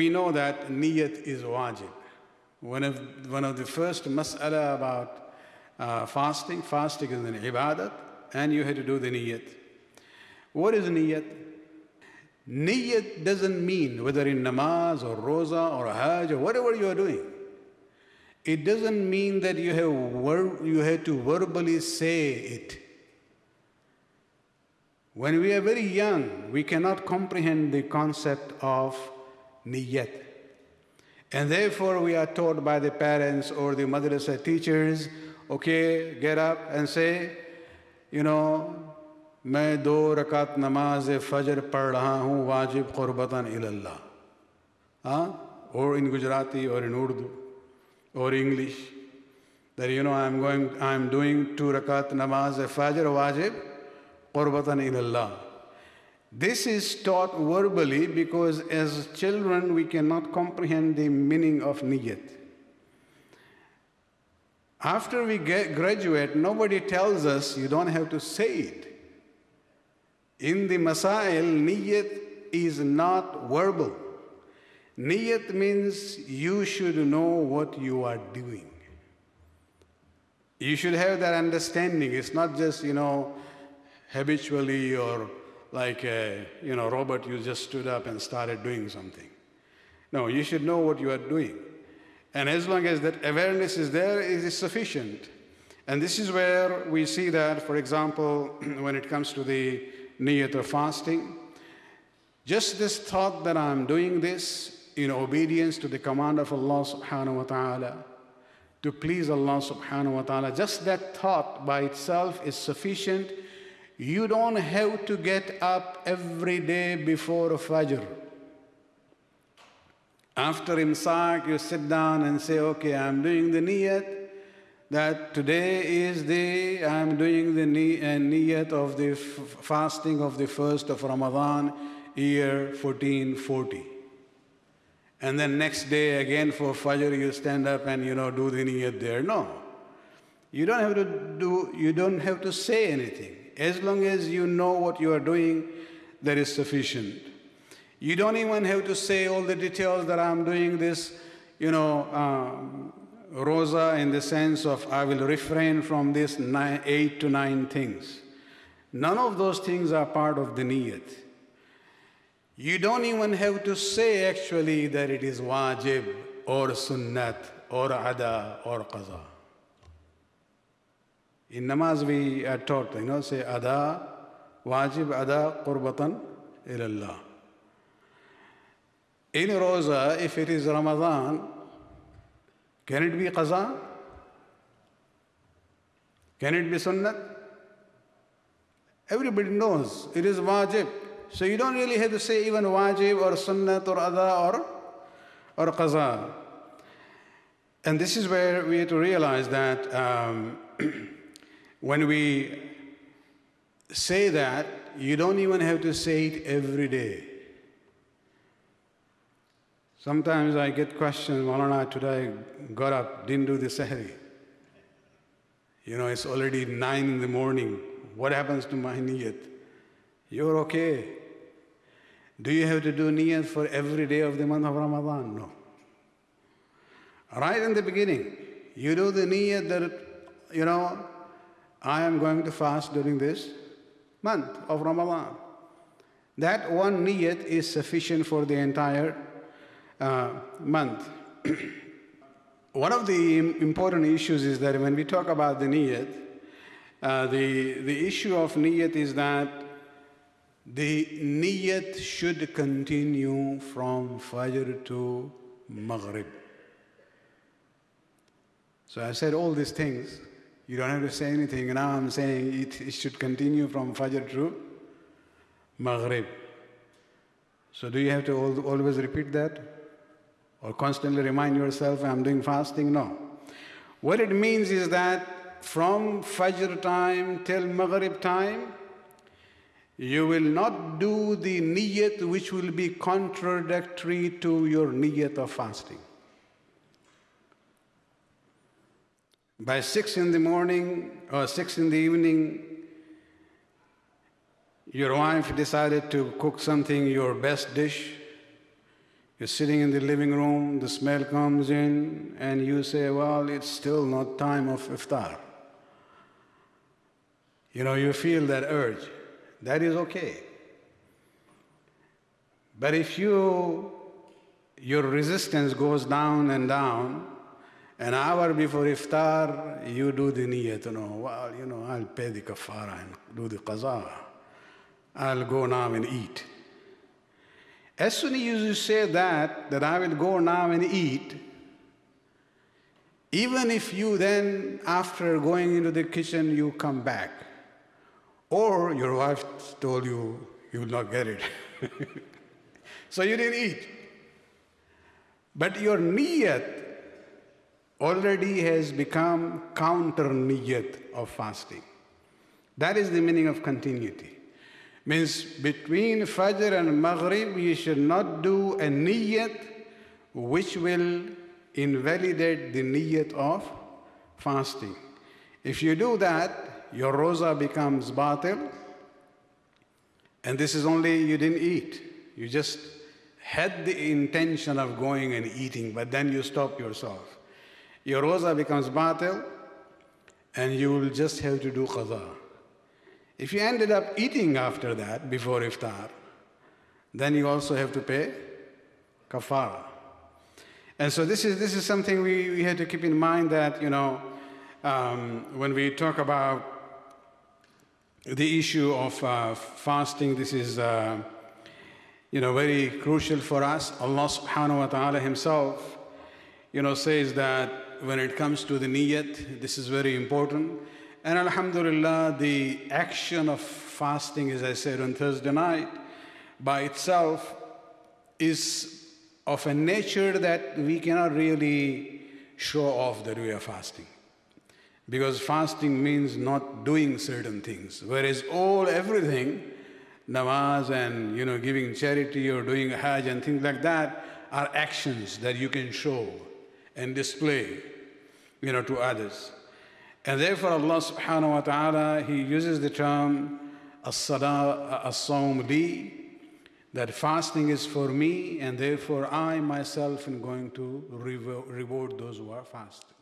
we know that niyat is wajib. One of, one of the first mas'ala about uh, fasting, fasting is an ibadat, and you have to do the niyat. What is niyat? Niyat doesn't mean whether in namaz or roza or hajj or whatever you are doing. It doesn't mean that you have, you have to verbally say it. When we are very young, we cannot comprehend the concept of niyat. And therefore, we are taught by the parents or the madrasa teachers, okay, get up and say, you know, मैं दो रकात नमाज फजर पढ़ रहा हूँ वाजिब क़ुरबतन इल्ला हाँ or in Gujarati or in Urdu or English that you know I'm going I'm doing two rakat namaz fajr wajib qurbatan ilallah. This is taught verbally because as children we cannot comprehend the meaning of niyat. After we get, graduate, nobody tells us you don't have to say it. In the Masail, niyat is not verbal. Niyat means you should know what you are doing. You should have that understanding. It's not just, you know, habitually or like, a, you know, Robert, you just stood up and started doing something. No, you should know what you are doing. And as long as that awareness is there, it is sufficient. And this is where we see that, for example, when it comes to the niyat of fasting, just this thought that I'm doing this in obedience to the command of Allah subhanahu wa ta'ala, to please Allah subhanahu wa ta'ala, just that thought by itself is sufficient. You don't have to get up every day before Fajr. After Imsak, you sit down and say, okay, I'm doing the niyat, that today is the, I'm doing the uh, niyat of the fasting of the first of Ramadan, year 1440. And then next day again for Fajr you stand up and you know do the niyat there. No. You don't have to do, you don't have to say anything. As long as you know what you are doing, that is sufficient. You don't even have to say all the details that I'm doing this, you know, um, rosa in the sense of I will refrain from this nine, eight to nine things. None of those things are part of the niyat. You don't even have to say actually that it is wajib or sunnat or ada or qaza. In namaz we are taught, you know, say ada, wajib ada qurbatan ilallah. In rosa, if it is Ramadan, can it be qaza? Can it be sunnat? Everybody knows it is wajib. So you don't really have to say even wajib or sunnat or ada or, or qaza. And this is where we have to realize that um, when we say that, you don't even have to say it every day. Sometimes I get questions, Maulana, today got up, didn't do the sahri. You know, it's already nine in the morning. What happens to my niyat? You're okay. Do you have to do niyat for every day of the month of Ramadan? No. Right in the beginning, you do the niyat that, you know, I am going to fast during this month of Ramadan. That one niyat is sufficient for the entire uh, month. One of the important issues is that when we talk about the niyat, uh, the, the issue of niyat is that the niyat should continue from Fajr to Maghrib. So I said all these things. You don't have to say anything. Now I'm saying it, it should continue from Fajr to Maghrib. So do you have to always repeat that? or constantly remind yourself, I'm doing fasting. No. What it means is that from Fajr time till Maghrib time, you will not do the niyat which will be contradictory to your niyat of fasting. By six in the morning or six in the evening, your wife decided to cook something, your best dish, You're sitting in the living room, the smell comes in, and you say, Well, it's still not time of iftar. You know, you feel that urge. That is okay. But if you your resistance goes down and down, an hour before iftar, you do the niyyat, you know, well, you know, I'll pay the kafara and do the qaza. I'll go now and eat. As soon as you say that, that I will go now and eat, even if you then, after going into the kitchen, you come back, or your wife told you you will not get it, so you didn't eat. But your niyat already has become counter niyat of fasting. That is the meaning of continuity. Means between Fajr and Maghrib, you should not do a niyyat which will invalidate the niyyat of fasting. If you do that, your roza becomes batil, and this is only you didn't eat. You just had the intention of going and eating, but then you stop yourself. Your roza becomes batil, and you will just have to do qaza. If you ended up eating after that, before iftar, then you also have to pay kafara. And so this is, this is something we, we have to keep in mind that, you know, um, when we talk about the issue of uh, fasting, this is, uh, you know, very crucial for us. Allah subhanahu wa ta'ala himself, you know, says that when it comes to the niyat, this is very important. And Alhamdulillah, the action of fasting, as I said on Thursday night, by itself is of a nature that we cannot really show off that we are fasting. Because fasting means not doing certain things, whereas all everything, namaz and you know giving charity or doing hajj and things like that, are actions that you can show and display, you know, to others. And therefore Allah subhanahu wa ta'ala, He uses the term as-sawm li, that fasting is for me and therefore I myself am going to reward those who are fasting.